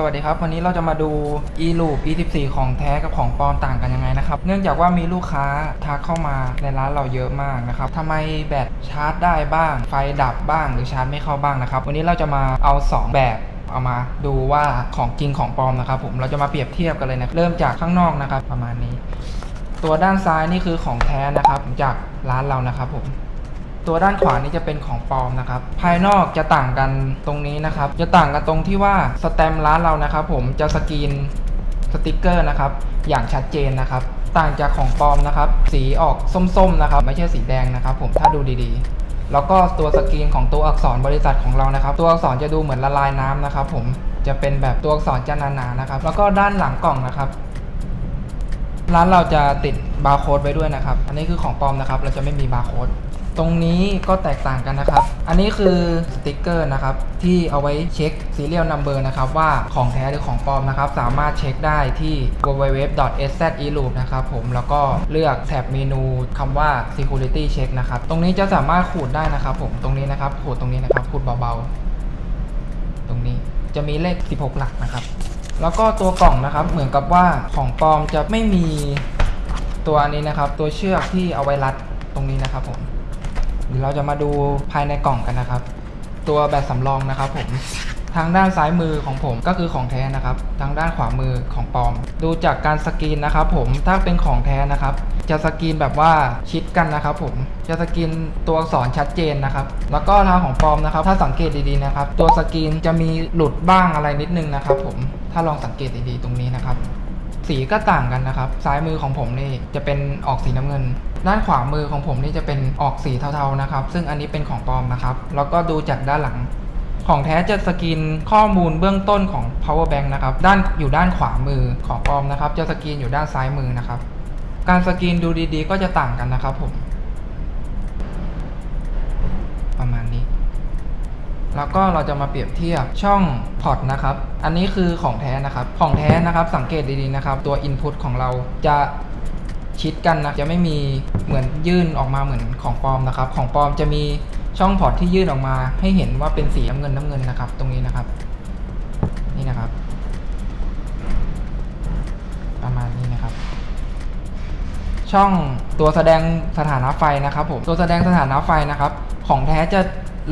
สวัสดีครับ วันนี้เราจะมาดู e loop e14 ของแท้กับของปลอมต่างกันยังไงนะครับ เนื่องจากว่ามีลูกค้าทักเข้ามาในร้านเราเยอะมากนะครับทำไมแบตชาร์จได้บ้าง ไฟดับบ้างหรือชาร์จไม่เข้าบ้างนะครับ วันนี้เราจะมาเอา 2 แบบเอามาดูว่าของจริงของปลอมนะครับผมเราจะมาเปรียบเทียบกันเลยนะเริ่มจากข้างนอกนะครับ ประมาณนี้ ตัวด้านซ้ายนี่คือของแท้นะครับจากร้านเรานะครับผม ตัวด้านขวานี่จะเป็นของปลอมนะครับ ภายนอกจะต่างกันตรงนี้นะครับ จะต่างกันตรงที่ว่าสแตมร้านเรานะครับ ผมจะสกรีนสติกเกอร์นะครับ อย่างชัดเจนนะครับ ต่างจากของปลอมนะครับ สีออกส้มๆนะครับ ไม่ใช่สีแดงนะครับ ผมถ้าดูดีๆ แล้วก็ตัวสกรีนของตัวอักษรบริษัทของเรานะครับ ตัวอักษรจะดูเหมือนละลายน้ำนะครับ ผมจะเป็นแบบตัวอักษรจะหนาๆนะครับ แล้วก็ด้านหลังกล่องนะครับร้านเราจะติดบาร์โค้ดไว้ด้วยนะครับ อันนี้คือของปลอมนะครับ เราจะไม่มีบาร์โค้ด ตรงนี้ก็แตกต่างกันนะครับ อันนี้คือสติกเกอร์นะครับ ที่เอาไว้เช็ค serial number นะครับว่าของแท้หรือของปลอมนะครับ สามารถเช็คได้ที่ www.szeloop นะครับผมแล้วก็เลือกแท็บเมนูคำว่า security check นะครับ ตรงนี้จะสามารถขูดได้นะครับ ผมตรงนี้นะครับขูดตรงนี้นะครับขูดเบาๆ ตรงนี้จะมีเลข 16 หลักนะครับ แล้วก็ตัวกล่องนะครับ เหมือนกับว่าของปลอมจะไม่มีตัวนี้นะครับ ตัวเชือกที่เอาไว้รัดตรงนี้นะครับผม เดี๋ยวเราจะมาดูภายในกล่องกันนะครับ ตัวแบตสำรองนะครับผมทางด้านซ้ายมือของผมก็คือของแท้นะครับ ทางด้านขวามือของปลอม ดูจากการสกรีนนะครับผม ถ้าเป็นของแท้นะครับ จะสกรีนแบบว่าชิดกันนะครับผม จะสกรีนตัวอักษรชัดเจนนะครับ แล้วก็ทางของปลอมนะครับ ถ้าสังเกตดีๆนะครับ ตัวสกรีนจะมีหลุดบ้างอะไรนิดนึงนะครับผม ถ้าลองสังเกตดีๆตรงนี้นะครับ สีก็ต่างกันนะครับ ซ้ายมือของผมนี่จะเป็นออกสีน้ำเงิน ด้านขวามือของผมนี่จะเป็นออกสีเทาๆนะครับ ซึ่งอันนี้เป็นของปลอมนะครับ แล้วก็ดูจากด้านหลัง ของแท้จะสกรีนข้อมูลเบื้องต้นของ power bank นะครับ ด้านอยู่ด้านขวามือของปลอมนะครับ จะสกรีนอยู่ด้านซ้ายมือนะครับ การสกรีนดูดีๆ ก็จะต่างกันนะครับผม แล้วก็เราจะมาเปรียบเทียบช่องพอร์ตนะครับ อันนี้คือของแท้นะครับ ของแท้นะครับ สังเกตดีๆนะครับ ตัว Input ของเราจะชิดกันนะ จะไม่มีเหมือนยื่นออกมาเหมือนของปลอมนะครับ ของปลอมจะมีช่องพอร์ตที่ยื่นออกมา ให้เห็นว่าเป็นสีน้ำเงินน้ำเงินนะครับ ตรงนี้นะครับ นี่นะครับ ประมาณนี้นะครับ ช่องตัวแสดงสถานะไฟนะครับผม ตัวแสดงสถานะไฟนะครับ ของแท้จะ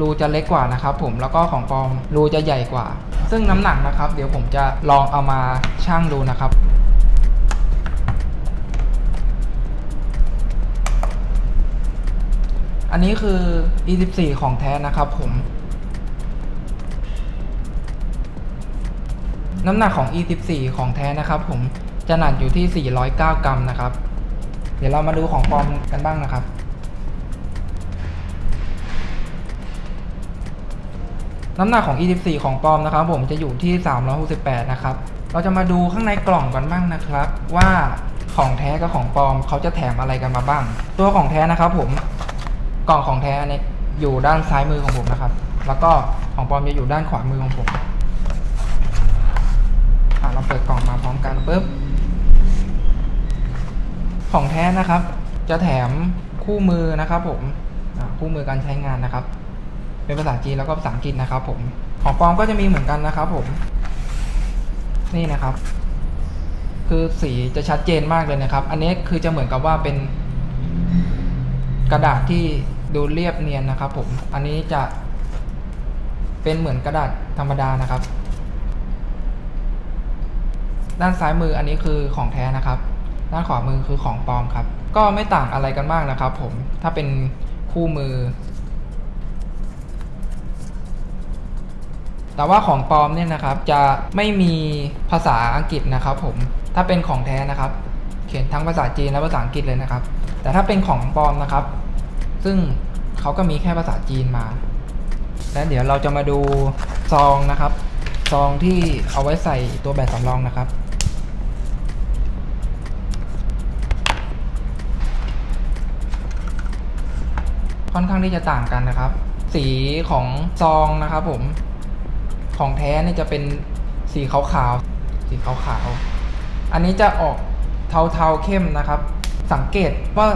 รูจะเล็กกว่านะครับผมแล้วก็ของปลอมรูจะใหญ่กว่า ซึ่งน้ำหนักนะครับ เดี๋ยวผมจะลองเอามาชั่งดูนะครับอันนี้คือ E14 ของแท้นะครับผม น้ำหนักของ E14 ของแท้นะครับผม จะหนักอยู่ที่ 409 กรัมนะครับ เดี๋ยวเรามาดูของปลอมกันบ้างนะครับ น้ำหนักของ E14 ของปลอมนะครับ ผมจะอยู่ที่ 368 นะครับ เราจะมาดูข้างในกล่องกันบ้างนะครับ ว่าของแท้กับของปลอมเขาจะแถมอะไรกันมาบ้าง ตัวของแท้นะครับ ผมกล่องของแท้อันนี้อยู่ด้านซ้ายมือของผมนะครับ แล้วก็ของปลอมจะอยู่ด้านขวามือของผมเราเปิดกล่องมาพร้อมกันปุ๊บของแท้นะครับ จะแถมคู่มือนะครับ ผมคู่มือการใช้งานนะครับ เป็นภาษาจีนแล้วก็ภาษาอังกฤษนะครับผมของปลอมก็จะมีเหมือนกันนะครับผม นี่นะครับ คือสีจะชัดเจนมากเลยนะครับ อันนี้คือจะเหมือนกับว่าเป็น กระดาษที่ดูเรียบเนียนนะครับ ผม อันนี้จะเป็นเหมือนกระดาษธรรมดานะครับ ด้านซ้ายมืออันนี้คือของแท้นะครับ ด้านขวามือคือของปลอมครับ ก็ไม่ต่างอะไรกันมากนะครับ ผมถ้าเป็นคู่มือ แต่ว่าของปลอมเนี่ยนะครับจะไม่มีภาษาอังกฤษนะครับผมถ้าเป็นของแท้นะครับ เขียนทั้งภาษาจีนและภาษาอังกฤษเลยนะครับ แต่ถ้าเป็นของปลอมนะครับ ซึ่งเขาก็มีแค่ภาษาจีนมา และเดี๋ยวเราจะมาดูซองนะครับ ซองที่เอาไว้ใส่ตัวแบตสำรองนะครับค่อนข้างที่จะต่างกันนะครับ สีของซองนะครับผม ของแท้นี่จะเป็นสีขาวๆ สีขาวๆ อันนี้จะออกเทาๆเข้มนะครับ สังเกตว่า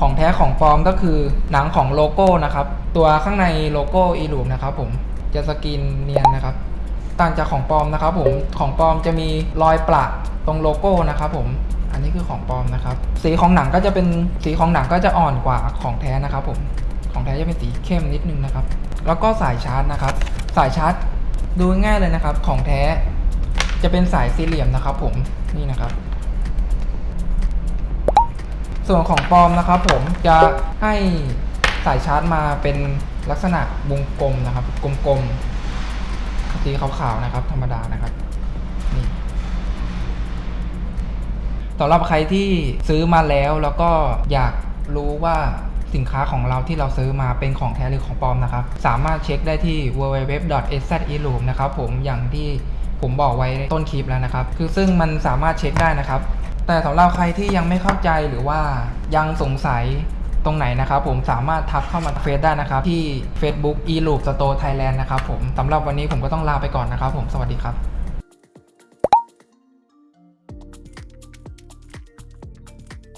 ของแท้ของปลอมก็คือหนังของโลโก้นะครับ ตัวข้างในโลโก้ Eloop นะครับผมจะสกรีนเนียนนะครับ ต่างจากของปลอมนะครับผมของปลอมจะมีรอยประตรงโลโก้นะครับผมอันนี้คือของปลอมนะครับ สีของหนังก็จะเป็นสีของหนังก็จะอ่อนกว่าของแท้นะครับผมของแท้จะเป็นสีเข้มนิดนึงนะครับ แล้วก็สายชาร์จนะครับ สายชาร์จ ดูง่ายเลยนะครับของแท้จะเป็นสายสี่เหลี่ยมนะครับผมนี่นะครับ ส่วนของปลอมนะครับ ผมจะให้สายชาร์จมาเป็นลักษณะวงกลมนะครับ กลมๆสีขาวๆนะครับ ธรรมดานะครับนี่สำหรับใครที่ซื้อมาแล้วแล้วก็อยากรู้ว่า สินค้าของเราที่เราซื้อมาเป็นของแท้หรือของปลอมนะครับ สามารถเช็คได้ที่ www.szeloom นะครับผมอย่างที่ผมบอกไว้ต้นคลิปแล้วนะครับ คือซึ่งมันสามารถเช็คได้นะครับ แต่สำหรับใครที่ยังไม่เข้าใจหรือว่ายังสงสัยตรงไหนนะครับผมสามารถทักเข้ามาเฟซได้นะครับ ที่ Facebook eLoop Store Thailand นะครับผมสำหรับวันนี้ผมก็ต้องลาไปก่อนนะครับผมสวัสดีครับ